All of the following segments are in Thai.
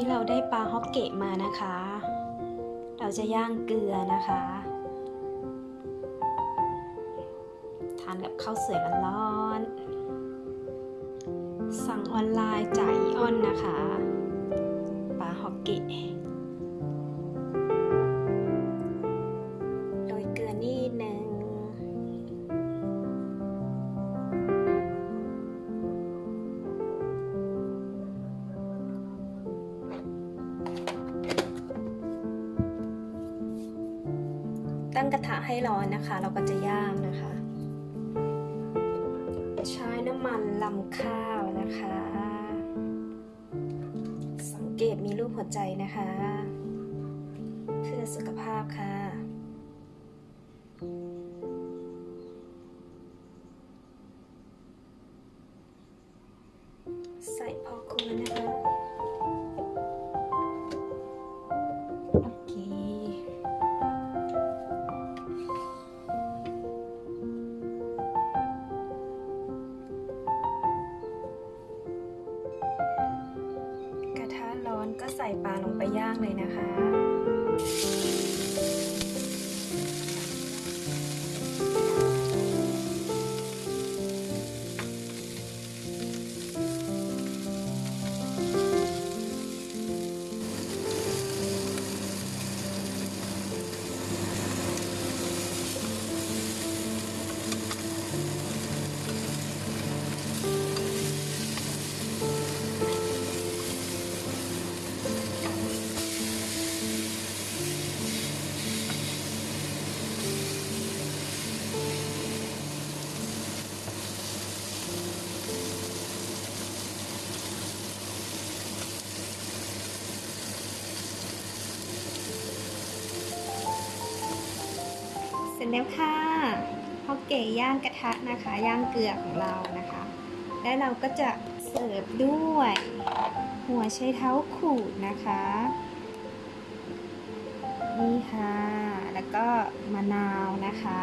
ี้เราได้ปลาฮอกเกะมานะคะ เราจะย่างเกลือนะคะ ทานกับข้าวสวยร้อนๆสั่งออนไลน์จ่ายอีออนนะคะ ปลาฮอกเกะ ตั้งกระทะให้ร้อนนะคะ เราก็จะย่างนะคะ ใช้น้ำมันลำข้าวนะคะ สังเกตมีรูปหัวใจนะคะ เพื่อสุขภาพค่ะใส่พอควรนะคะ โอเค ก็ใส่ปลาลงไปย่างเลยนะคะ ร็จแล้วค่ะฮอกเก๋ย่างกระทะนะคะ ย่างเกลือของเรานะคะ และเราก็จะเสิร์ฟด้วย หัวไชเท้าขูดนะคะ นี่ค่ะ แล้วก็มะนาวนะคะ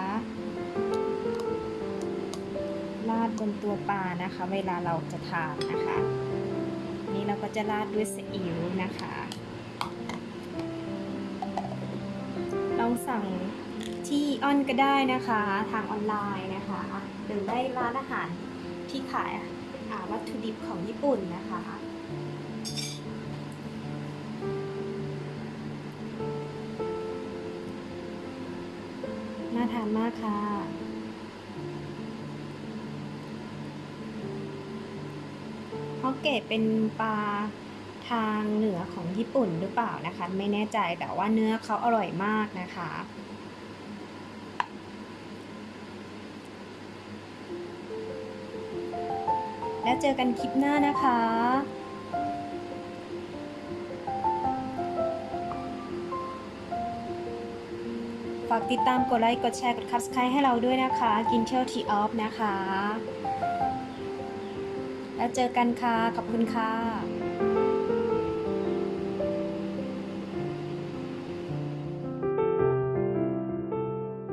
ราดบนตัวปลานะคะ เวลาเราจะทานนะคะ นี่เราก็จะราดด้วยซีอิ๊วนะคะ ลองสั่ง ที่ออนก็ได้นะคะทางออนไลน์นะคะหรือได้ร้านอาหารที่ขายวัตถุดิบของญี่ปุ่นนะคะน่าทานมากค่ะ ฮอกเกะเป็นปลาทางเหนือของญี่ปุ่นหรือเปล่านะคะ ไม่แน่ใจแต่ว่าเนื้อเขาอร่อยมากนะคะ แล้วเจอกันคลิปหน้านะคะฝากติดตามกดไลค์กดแชร์กดคับสไครให้เราด้วยนะคะ กินเที่ยวทีออฟนะคะ แล้วเจอกันค่ะ ขอบคุณค่ะ